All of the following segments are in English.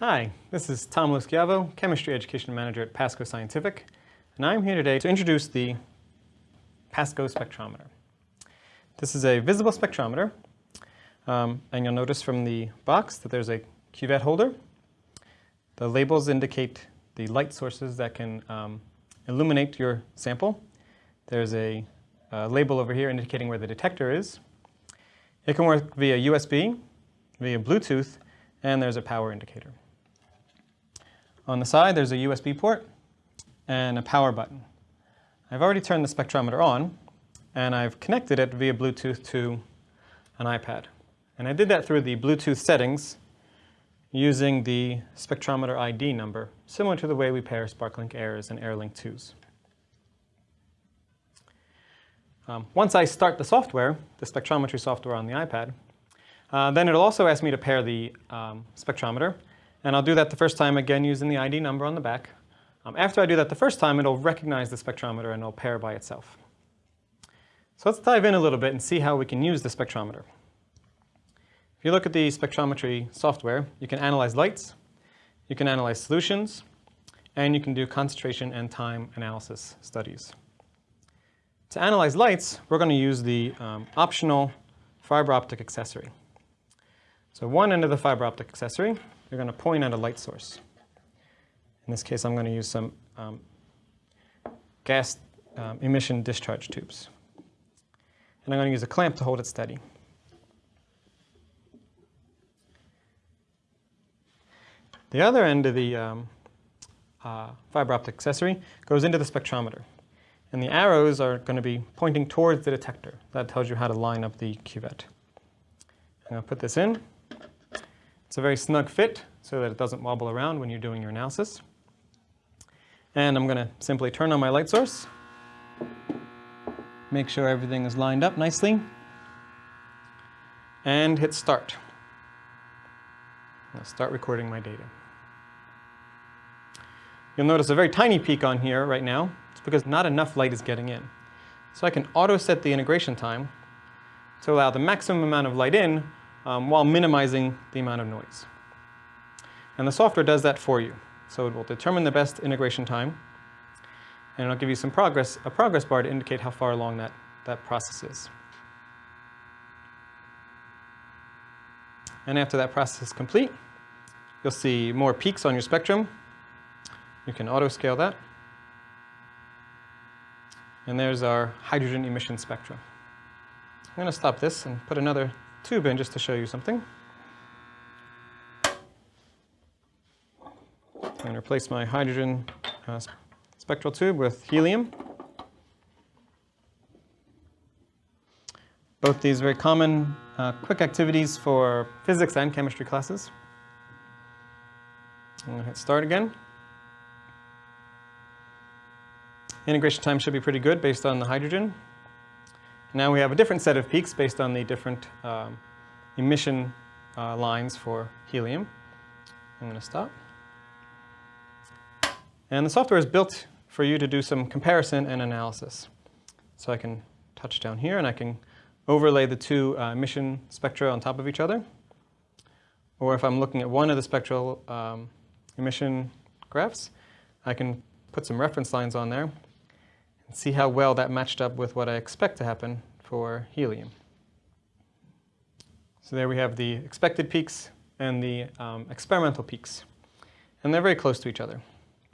Hi, this is Tom Loschiavo, Chemistry Education Manager at Pasco Scientific, and I'm here today to introduce the Pasco spectrometer. This is a visible spectrometer, um, and you'll notice from the box that there's a cuvette holder. The labels indicate the light sources that can um, illuminate your sample. There's a, a label over here indicating where the detector is. It can work via USB, via Bluetooth, and there's a power indicator. On the side, there's a USB port and a power button. I've already turned the spectrometer on, and I've connected it via Bluetooth to an iPad. And I did that through the Bluetooth settings using the spectrometer ID number, similar to the way we pair SparkLink Airs and AirLink 2s. Um, once I start the software, the spectrometry software on the iPad, uh, then it'll also ask me to pair the um, spectrometer and I'll do that the first time, again, using the ID number on the back. Um, after I do that the first time, it'll recognize the spectrometer and it'll pair by itself. So let's dive in a little bit and see how we can use the spectrometer. If you look at the spectrometry software, you can analyze lights, you can analyze solutions, and you can do concentration and time analysis studies. To analyze lights, we're going to use the um, optional fiber optic accessory. So one end of the fiber optic accessory you're going to point at a light source. In this case, I'm going to use some um, gas um, emission discharge tubes. And I'm going to use a clamp to hold it steady. The other end of the um, uh, fiber optic accessory goes into the spectrometer. And the arrows are going to be pointing towards the detector. That tells you how to line up the cuvette. I'm going to put this in. It's a very snug fit so that it doesn't wobble around when you're doing your analysis. And I'm going to simply turn on my light source, make sure everything is lined up nicely, and hit start. I'll start recording my data. You'll notice a very tiny peak on here right now. It's because not enough light is getting in. So I can auto set the integration time to allow the maximum amount of light in um, while minimizing the amount of noise. And the software does that for you. So it will determine the best integration time, and it'll give you some progress, a progress bar to indicate how far along that, that process is. And after that process is complete, you'll see more peaks on your spectrum. You can auto-scale that. And there's our hydrogen emission spectrum. I'm going to stop this and put another tube in just to show you something. And replace my hydrogen uh, spectral tube with helium. Both these very common uh, quick activities for physics and chemistry classes. I'm going to hit start again. Integration time should be pretty good based on the hydrogen. Now we have a different set of peaks based on the different um, emission uh, lines for helium. I'm going to stop. And the software is built for you to do some comparison and analysis. So I can touch down here and I can overlay the two uh, emission spectra on top of each other. Or if I'm looking at one of the spectral um, emission graphs, I can put some reference lines on there and see how well that matched up with what I expect to happen for helium. So there we have the expected peaks and the um, experimental peaks. And they're very close to each other,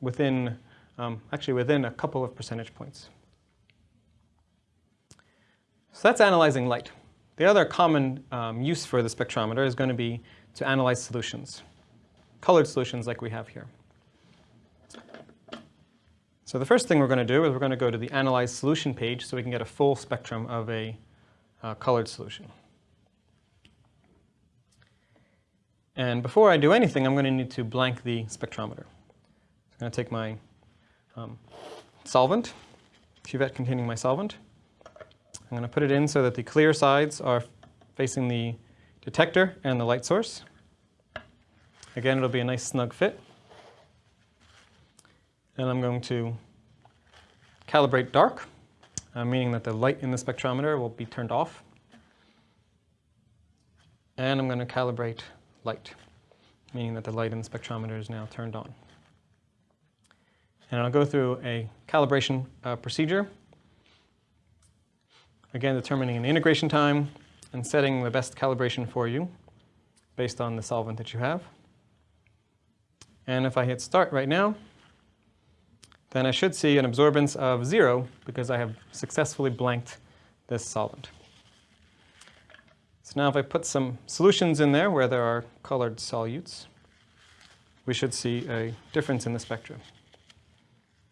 within, um, actually within a couple of percentage points. So that's analyzing light. The other common um, use for the spectrometer is going to be to analyze solutions, colored solutions like we have here. So the first thing we're going to do is we're going to go to the Analyze Solution page so we can get a full spectrum of a uh, colored solution. And before I do anything, I'm going to need to blank the spectrometer. I'm going to take my um, solvent, cuvette containing my solvent. I'm going to put it in so that the clear sides are facing the detector and the light source. Again, it'll be a nice snug fit and I'm going to calibrate dark, uh, meaning that the light in the spectrometer will be turned off. And I'm going to calibrate light. meaning that the light in the spectrometer is now turned on. And I'll go through a calibration uh, procedure, again determining an integration time and setting the best calibration for you based on the solvent that you have. And if I hit start right now, then I should see an absorbance of zero because I have successfully blanked this solvent. So now if I put some solutions in there where there are colored solutes, we should see a difference in the spectrum.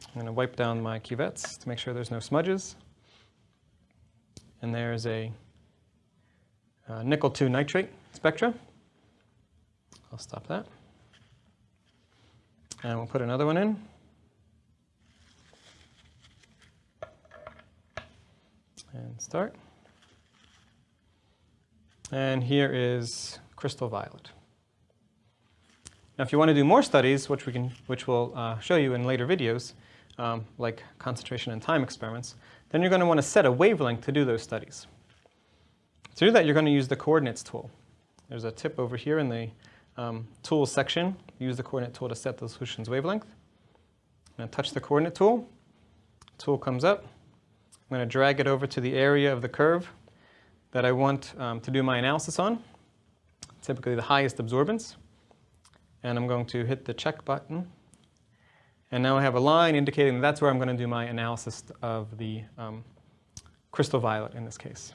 I'm going to wipe down my cuvettes to make sure there's no smudges. And there's a, a nickel 2 nitrate spectra. I'll stop that. And we'll put another one in. And start. And here is crystal violet. Now, if you want to do more studies, which, we can, which we'll uh, show you in later videos, um, like concentration and time experiments, then you're going to want to set a wavelength to do those studies. To do that, you're going to use the coordinates tool. There's a tip over here in the um, tools section. Use the coordinate tool to set the solution's wavelength. To touch the coordinate tool. Tool comes up. I'm going to drag it over to the area of the curve that I want um, to do my analysis on, typically the highest absorbance. And I'm going to hit the check button. And now I have a line indicating that that's where I'm going to do my analysis of the um, crystal violet in this case.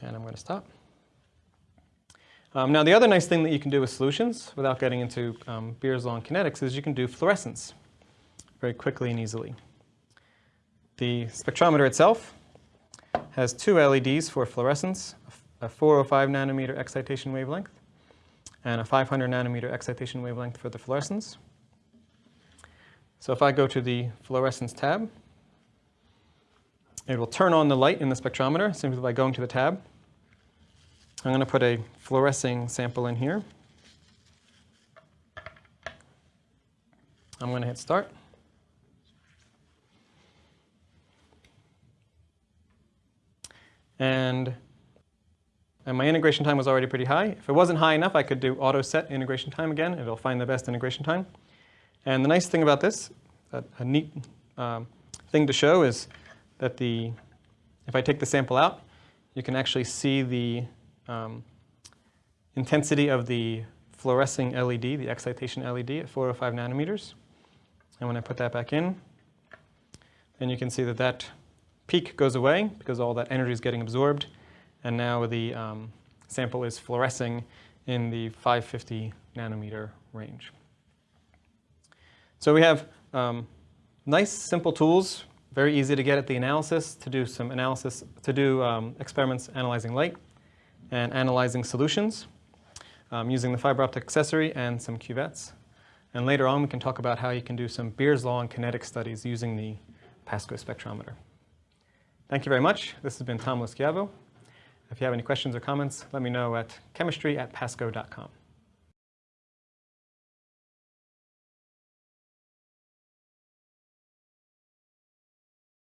And I'm going to stop. Um, now the other nice thing that you can do with solutions without getting into um, Beer's law and kinetics is you can do fluorescence very quickly and easily. The spectrometer itself has two LEDs for fluorescence, a 405 nanometer excitation wavelength and a 500 nanometer excitation wavelength for the fluorescence. So if I go to the fluorescence tab, it will turn on the light in the spectrometer simply by going to the tab. I'm going to put a fluorescing sample in here. I'm going to hit start. And, and my integration time was already pretty high. If it wasn't high enough, I could do auto set integration time again. It'll find the best integration time. And the nice thing about this, a, a neat um, thing to show is that the, if I take the sample out, you can actually see the um, intensity of the fluorescing LED, the excitation LED at 405 nanometers. And when I put that back in, then you can see that that peak goes away because all that energy is getting absorbed. And now the um, sample is fluorescing in the 550 nanometer range. So we have um, nice, simple tools, very easy to get at the analysis, to do some analysis, to do um, experiments analyzing light and analyzing solutions um, using the fiber optic accessory and some cuvettes. And later on, we can talk about how you can do some Beer's law and kinetic studies using the PASCO spectrometer. Thank you very much. This has been Tom Loschiavo. If you have any questions or comments, let me know at chemistry at pasco.com.